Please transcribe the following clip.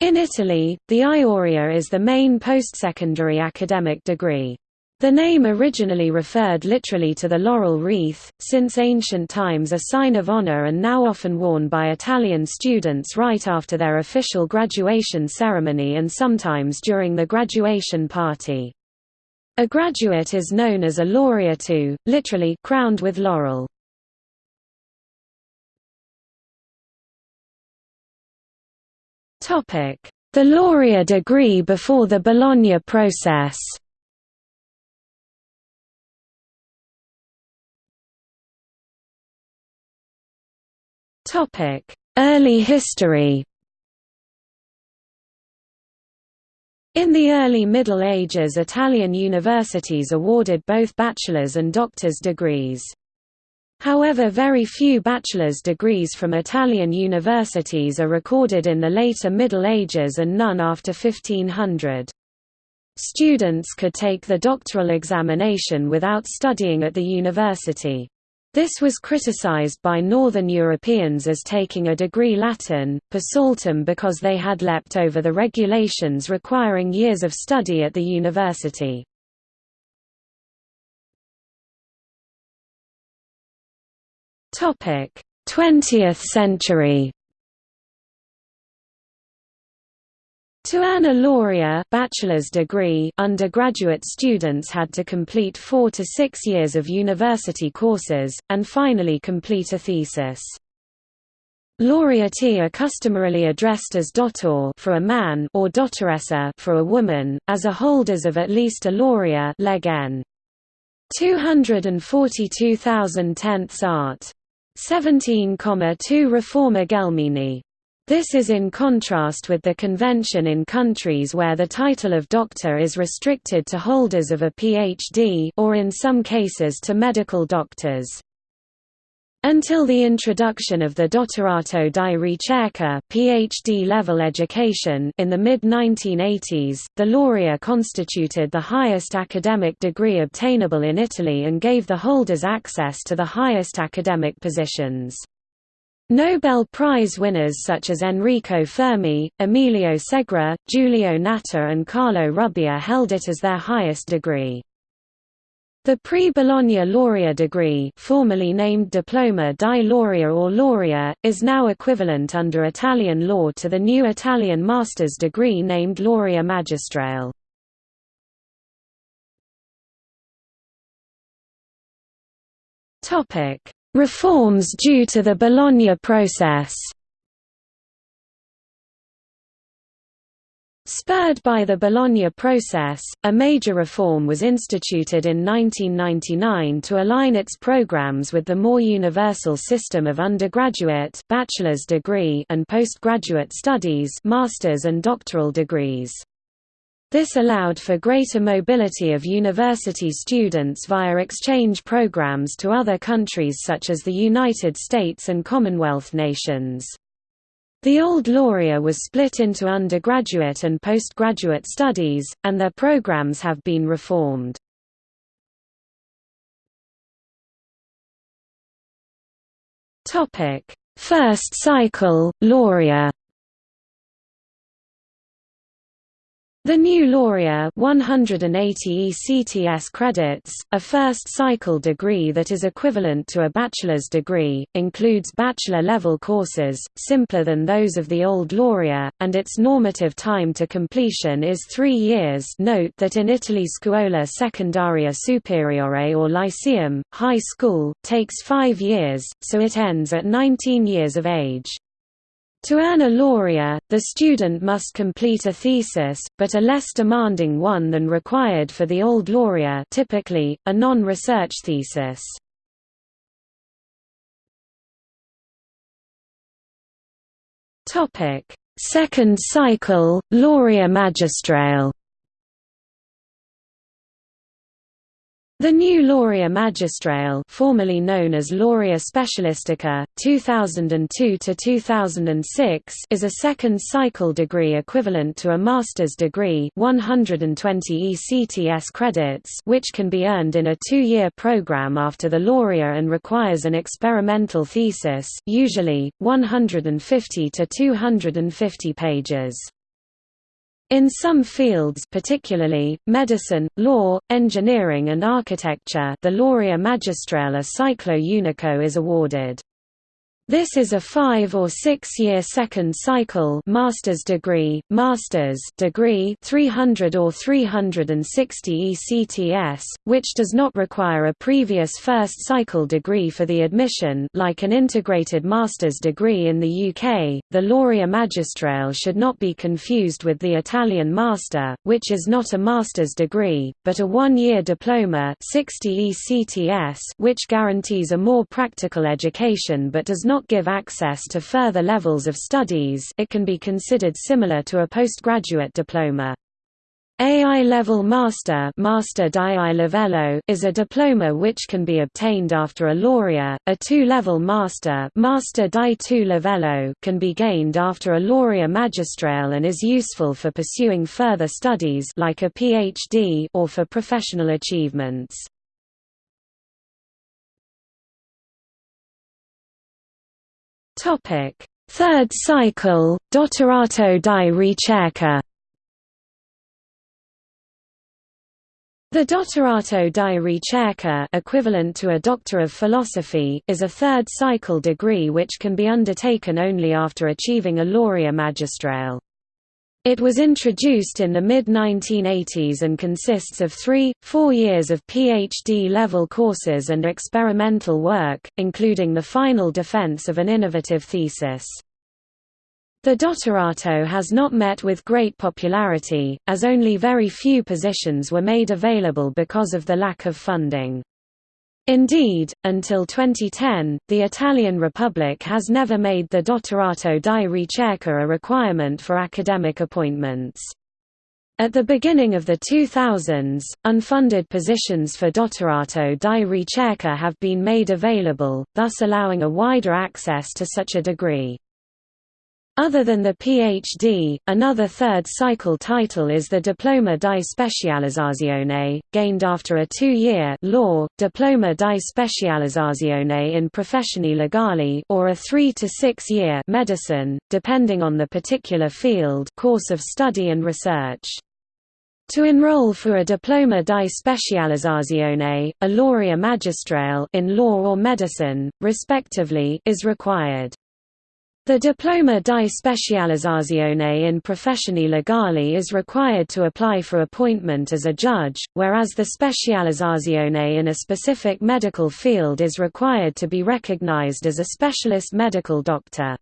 In Italy, the laurea is the main postsecondary academic degree. The name originally referred literally to the laurel wreath, since ancient times a sign of honor and now often worn by Italian students right after their official graduation ceremony and sometimes during the graduation party. A graduate is known as a laureato, literally crowned with laurel. The laurea degree before the Bologna process. Early history. In the early Middle Ages Italian universities awarded both bachelor's and doctor's degrees. However very few bachelor's degrees from Italian universities are recorded in the later Middle Ages and none after 1500. Students could take the doctoral examination without studying at the university. This was criticized by Northern Europeans as taking a degree Latin, per saltum because they had leapt over the regulations requiring years of study at the university. Topic: 20th century. To earn a laurea bachelor's degree, undergraduate students had to complete four to six years of university courses, and finally complete a thesis. Laureati are customarily addressed as dottor for a man or dottoressa for a woman, as are holders of at least a laurea leg n. 242,000 tenths art. 17,2 Riforma Gelmini this is in contrast with the convention in countries where the title of doctor is restricted to holders of a PhD or in some cases to medical doctors. Until the introduction of the Dottorato di Ricerca PhD-level education in the mid-1980s, the laurea constituted the highest academic degree obtainable in Italy and gave the holders access to the highest academic positions. Nobel Prize winners such as Enrico Fermi, Emilio Segre, Giulio Natta and Carlo Rubbia held it as their highest degree. The pre-Bologna laurea degree formerly named Diploma di Laurea or Laurea, is now equivalent under Italian law to the new Italian master's degree named Laurea Magistrale. Reforms due to the Bologna process Spurred by the Bologna process, a major reform was instituted in 1999 to align its programs with the more universal system of undergraduate bachelor's degree and postgraduate studies master's and doctoral degrees. This allowed for greater mobility of university students via exchange programs to other countries such as the United States and Commonwealth nations. The old Laurea was split into undergraduate and postgraduate studies, and their programs have been reformed. First cycle, Laurea The new Laurea 180 ECTS credits, a first-cycle degree that is equivalent to a bachelor's degree, includes bachelor-level courses, simpler than those of the old Laurea, and its normative time to completion is three years note that in Italy Scuola Secondaria Superiore or Lyceum, high school, takes five years, so it ends at 19 years of age. To earn a laurea, the student must complete a thesis, but a less demanding one than required for the old laurea typically, a non-research thesis. Second cycle, laurea magistrale The new Laurea Magistrale formerly known as Laurea Specialistica, 2002 to 2006, is a second-cycle degree equivalent to a master's degree 120 ECTS credits which can be earned in a two-year program after the Laurea and requires an experimental thesis usually, 150 to 250 pages. In some fields particularly, medicine, law, engineering and architecture the Laurea Magistrale Ciclo Unico is awarded. This is a five- or six-year second cycle master's degree, master's degree 300 or 360 ECTS, which does not require a previous first cycle degree for the admission like an integrated master's degree in the UK. The Laurea Magistrale should not be confused with the Italian master, which is not a master's degree, but a one-year diploma 60 ECTS which guarantees a more practical education but does not not give access to further levels of studies it can be considered similar to a postgraduate diploma. AI Level Master Master livello is a diploma which can be obtained after a laurea. A two-level Master Master di two livello can be gained after a laurea magistrale and is useful for pursuing further studies like a PhD or for professional achievements. Topic: Third cycle, Dottorato di ricerca. The Dottorato di ricerca equivalent to a Doctor of Philosophy is a third cycle degree which can be undertaken only after achieving a laurea magistrale. It was introduced in the mid-1980s and consists of three, four years of PhD-level courses and experimental work, including the final defense of an innovative thesis. The dottorato has not met with great popularity, as only very few positions were made available because of the lack of funding. Indeed, until 2010, the Italian Republic has never made the dottorato di ricerca a requirement for academic appointments. At the beginning of the 2000s, unfunded positions for dottorato di ricerca have been made available, thus allowing a wider access to such a degree. Other than the PhD, another third cycle title is the Diploma di Specializzazione, gained after a two-year law, Diploma di Specializzazione in Professioni Legali or a three- to six-year medicine, depending on the particular field course of study and research. To enroll for a Diploma di Specializzazione, a laurea magistrale in law or medicine, respectively, is required. The Diploma di Specializzazione in Professioni Legali is required to apply for appointment as a judge, whereas the specializzazione in a specific medical field is required to be recognized as a specialist medical doctor.